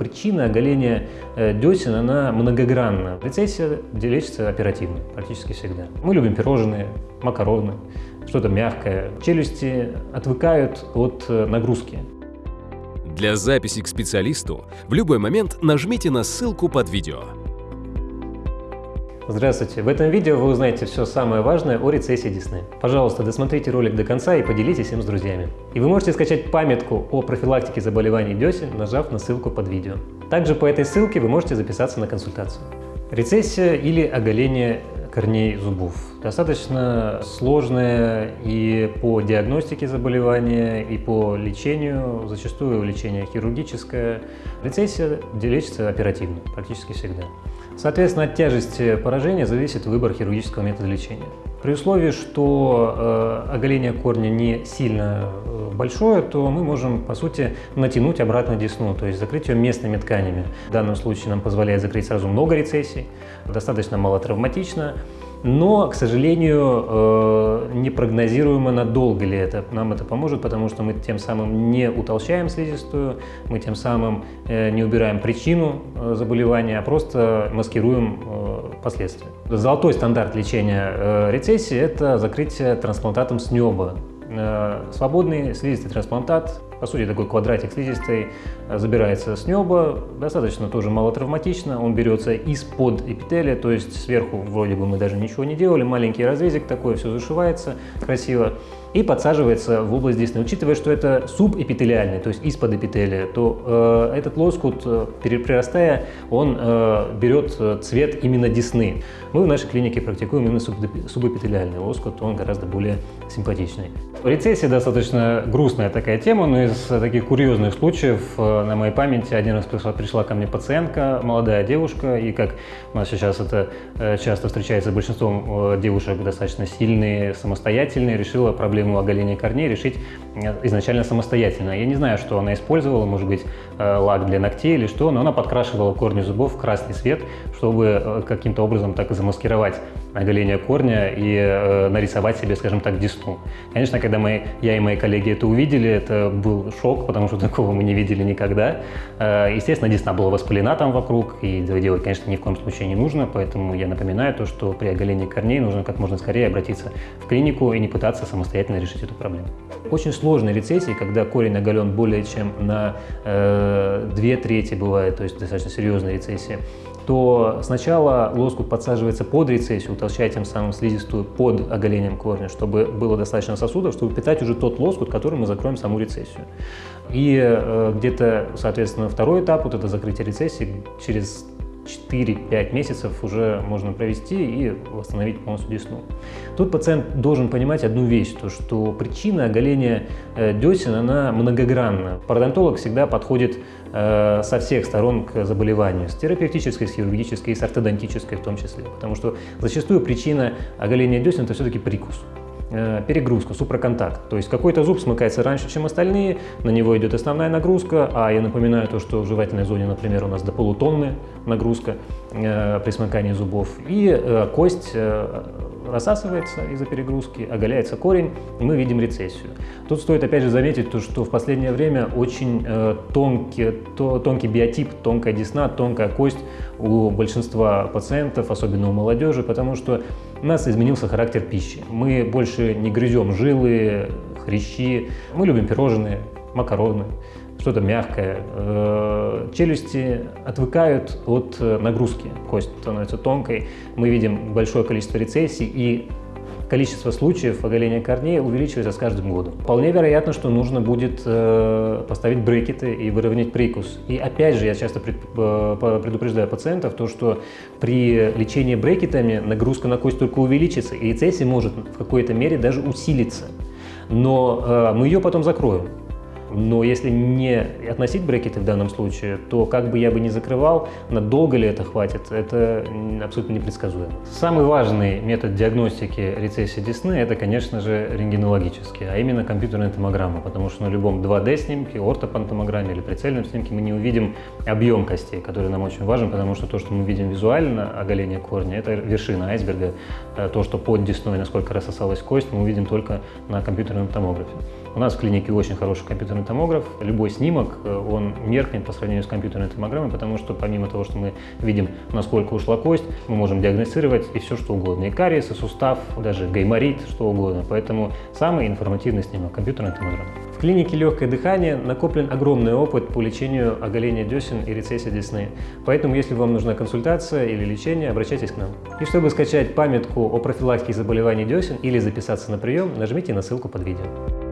Причина оголения э, десен, она многогранна. Рецессия лечится оперативно, практически всегда. Мы любим пирожные, макароны, что-то мягкое. Челюсти отвыкают от э, нагрузки. Для записи к специалисту в любой момент нажмите на ссылку под видео. Здравствуйте! В этом видео вы узнаете все самое важное о рецессии десны. Пожалуйста, досмотрите ролик до конца и поделитесь им с друзьями. И вы можете скачать памятку о профилактике заболеваний десен, нажав на ссылку под видео. Также по этой ссылке вы можете записаться на консультацию. Рецессия или оголение корней зубов. Достаточно сложное и по диагностике заболевания, и по лечению, зачастую лечение хирургическое. Рецессия лечится оперативно, практически всегда. Соответственно, от тяжести поражения зависит выбор хирургического метода лечения. При условии, что э, оголение корня не сильно э, большое, то мы можем, по сути, натянуть обратно десну, то есть закрыть ее местными тканями. В данном случае нам позволяет закрыть сразу много рецессий, достаточно мало травматично но, к сожалению, э, непрогнозируемо надолго ли это. Нам это поможет, потому что мы тем самым не утолщаем слизистую, мы тем самым э, не убираем причину э, заболевания, а просто маскируем последствия. Золотой стандарт лечения рецессии – это закрытие трансплантатом с неба. Свободный слизистый трансплантат по сути, такой квадратик слизистой э, забирается с неба, достаточно тоже малотравматично. Он берется из-под эпителия, то есть сверху вроде бы мы даже ничего не делали, маленький разрезик такой, все зашивается красиво и подсаживается в область десны. Учитывая, что это субэпителиальный, то есть из-под эпителия, то э, этот лоскут, э, прирастая, он э, берет э, цвет именно десны. Мы в нашей клинике практикуем именно субэпителиальный лоскут, он гораздо более симпатичный. Рецессия достаточно грустная такая тема, но из таких курьезных случаев э, на моей памяти один раз пришла, пришла ко мне пациентка, молодая девушка, и как у нас сейчас это часто встречается большинством девушек достаточно сильные, самостоятельные, решила проблему оголения корней решить э, изначально самостоятельно. Я не знаю, что она использовала, может быть, э, лак для ногтей или что, но она подкрашивала корни зубов в красный цвет, чтобы э, каким-то образом так замаскировать оголение корня и э, нарисовать себе, скажем так, десну. Конечно, когда мы, я и мои коллеги это увидели, это был шок, потому что такого мы не видели никогда. Э, естественно, десна была воспалена там вокруг, и делать, конечно, ни в коем случае не нужно, поэтому я напоминаю то, что при оголении корней нужно как можно скорее обратиться в клинику и не пытаться самостоятельно решить эту проблему. Очень сложные рецессии, когда корень оголен более чем на э, две трети бывает, то есть достаточно серьезная рецессия, то сначала лоскут подсаживается под рецессию, утолщая тем самым слизистую под оголением корня, чтобы было достаточно сосудов, чтобы питать уже тот лоскут, которым мы закроем саму рецессию. И э, где-то, соответственно, второй этап, вот это закрытие рецессии, через 4-5 месяцев уже можно провести и восстановить полностью десну. Тут пациент должен понимать одну вещь, то что причина оголения э, десен, она многогранна. Пародонтолог всегда подходит э, со всех сторон к заболеванию, с терапевтической, с хирургической, с ортодонтической в том числе, потому что зачастую причина оголения десен – это все-таки прикус. Э, перегрузка, супроконтакт. То есть какой-то зуб смыкается раньше, чем остальные, на него идет основная нагрузка, а я напоминаю то, что в жевательной зоне, например, у нас до полутонны нагрузка э, при смыкании зубов, и э, кость рассасывается из-за перегрузки, оголяется корень, и мы видим рецессию. Тут стоит опять же заметить, то, что в последнее время очень тонкий, то, тонкий биотип, тонкая десна, тонкая кость у большинства пациентов, особенно у молодежи, потому что у нас изменился характер пищи. Мы больше не грызем жилы, хрящи, мы любим пирожные, макароны, что-то мягкое. Э, челюсти отвыкают от э, нагрузки, кость становится тонкой, мы видим большое количество рецессий и количество случаев оголения корней увеличивается с каждым годом. Вполне вероятно, что нужно будет э, поставить брекеты и выровнять прикус. И опять же, я часто э, предупреждаю пациентов, то, что при лечении брекетами нагрузка на кость только увеличится, и рецессия может в какой-то мере даже усилиться. Но э, мы ее потом закроем. Но если не относить брекеты в данном случае, то как бы я бы не закрывал, надолго ли это хватит, это абсолютно непредсказуемо. Самый важный метод диагностики рецессии десны – это, конечно же, рентгенологический, а именно компьютерная томограмма, потому что на любом 2D-снимке, ортопантомограмме или прицельном снимке мы не увидим объем костей, который нам очень важен, потому что то, что мы видим визуально, оголение корня, это вершина айсберга. Э, то, что под десной, насколько рассосалась кость, мы увидим только на компьютерном томографе. У нас в клинике очень хороший компьютерный томограф. Любой снимок, э, он меркнет по сравнению с компьютерной томограммой, потому что помимо того, что мы видим, насколько ушла кость, мы можем диагностировать и все, что угодно. И кариес, и сустав, даже гайморит, что угодно. Поэтому самый информативный снимок – компьютерная томограмма. В клинике легкое дыхание накоплен огромный опыт по лечению оголения десен и рецессии десны. Поэтому, если вам нужна консультация или лечение, обращайтесь к нам. И чтобы скачать памятку о профилактике заболеваний десен или записаться на прием, нажмите на ссылку под видео.